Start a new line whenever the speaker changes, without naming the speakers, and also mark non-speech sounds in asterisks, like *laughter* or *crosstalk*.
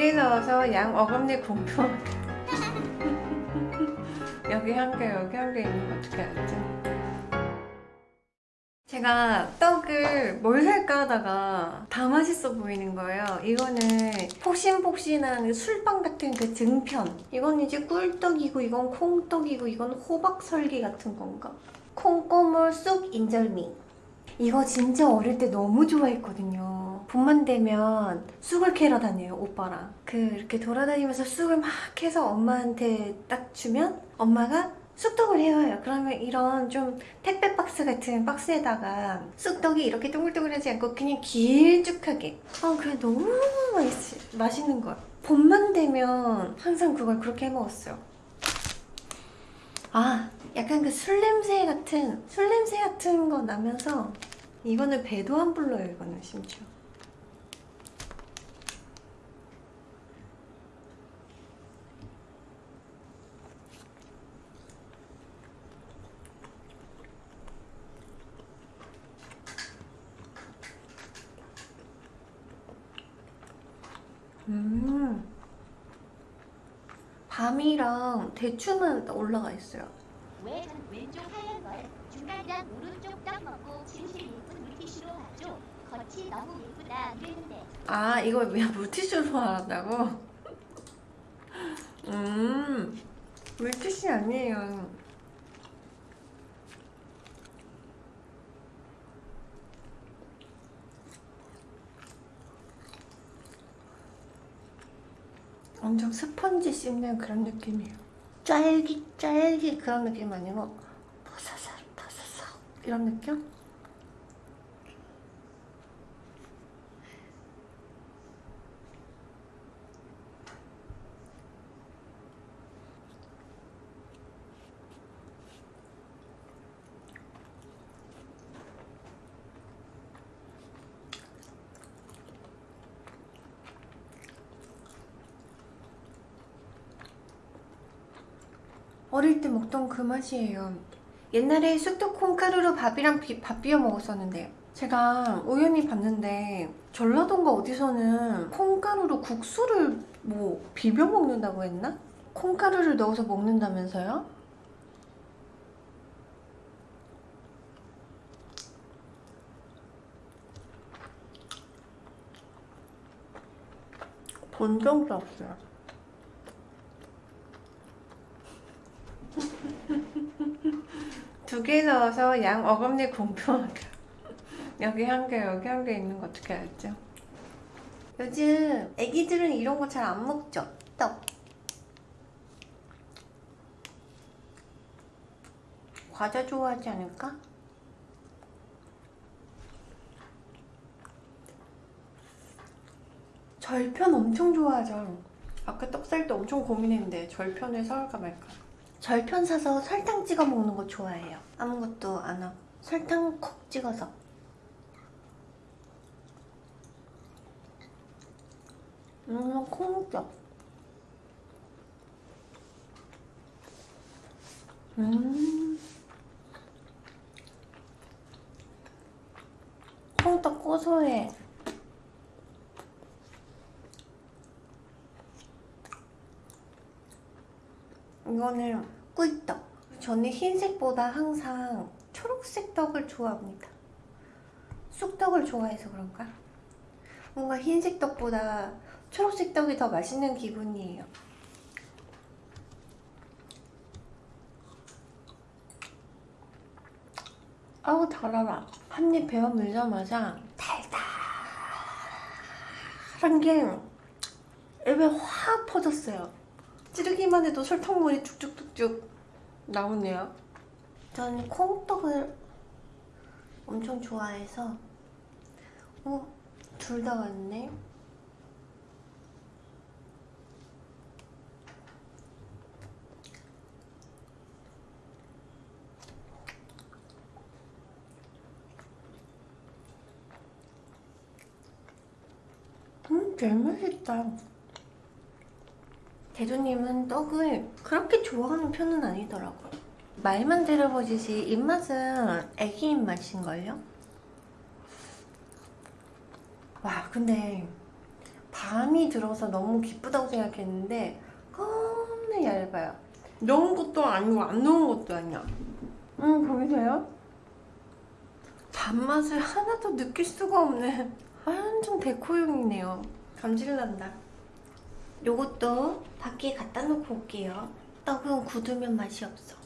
두개 넣어서 양 어금니 공평 *laughs* 여기 한 개 여기 한 개 있는 거 어떻게 알지? 제가 떡을 뭘 살까 하다가 다 맛있어 보이는 거예요. 이거는 폭신폭신한 술빵 같은 그 등편. 이건 이제 꿀떡이고 이건 콩떡이고 이건 호박설기 같은 건가? 콩고물 쑥 인절미. 이거 진짜 어릴 때 너무 좋아했거든요. 봄만 되면 쑥을 캐러 다녀요, 오빠랑. 그 이렇게 돌아다니면서 쑥을 막 해서 엄마한테 딱 주면 엄마가 쑥떡을 해와요. 그러면 이런 좀 택배 박스 같은 박스에다가 쑥떡이 이렇게 동글동글하지 않고 그냥 길쭉하게 아 그래 너무 맛있, 맛있는 거야. 봄만 되면 항상 그걸 그렇게 해 먹었어요. 아 약간 그 술 냄새 같은 술 냄새 같은 거 나면서 이거는 배도 안 불러요 이거는 심지어. 음. 밤이랑 대추만 올라가 있어요.
왜전 왼쪽 하얀 걸 중간이랑 오른쪽 딱 먹고 진실 예쁜 물티슈로 봐줘 겉이 너무 예쁘다 이랬는데
아, 이거 왜 *laughs* 물티슈로 말한다고? *laughs* 음, 물티슈 아니에요. 엄청 스펀지 씹는 그런 느낌이에요. 짤깃 그런 느낌 아니고 바사삭 바사삭 이런 느낌? 어릴 때 먹던 그 맛이에요. 옛날에 쑥떡 콩가루로 밥이랑 비, 밥 비벼 먹었었는데 제가 우연히 봤는데 전라도인가 어디서는 콩가루로 국수를 뭐 비벼 먹는다고 했나? 콩가루를 넣어서 먹는다면서요? 본 적도 없어요. 두 개 넣어서 양 어금니 공평하게 *laughs* 여기 한 개 여기 한 개 있는 거 어떻게 알죠? 요즘 애기들은 이런 거 잘 안 먹죠? 떡 과자 좋아하지 않을까? 절편 엄청 좋아하죠 아까 떡살 때 엄청 고민했는데 절편을 사올까 말까 절편 사서 설탕 찍어 먹는 거 좋아해요. 아무것도 안 하고 설탕 콕 찍어서. 음, 콩떡. 음. 콩떡 고소해. 이거는 꿀떡. 저는 흰색보다 항상 초록색 떡을 좋아합니다. 쑥떡을 좋아해서 그런가? 뭔가 흰색 떡보다 초록색 떡이 더 맛있는 기분이에요. 아우 달아라. 한 입 베어 물자마자 달달한 게 입에 확 퍼졌어요. 찌르기만 해도 설탕물이 쭉쭉쭉쭉 나오네요. 전 콩떡을 엄청 좋아해서 어? 둘 다 왔네? 음, 제일 맛있다. 대두님은 떡을 그렇게 좋아하는 편은 아니더라고요. 말만 들어보듯이 입맛은 애기 입맛인걸요? 와 근데 감이 들어서 너무 기쁘다고 생각했는데 겁나 얇아요. 넣은 것도 아니고 안 넣은 것도 아니야. 음 보이세요? 단맛을 하나도 느낄 수가 없는 *laughs* 완전 데코용이네요. 감질난다. 요것도 밖에 갖다 놓고 올게요. 떡은 굳으면 맛이 없어.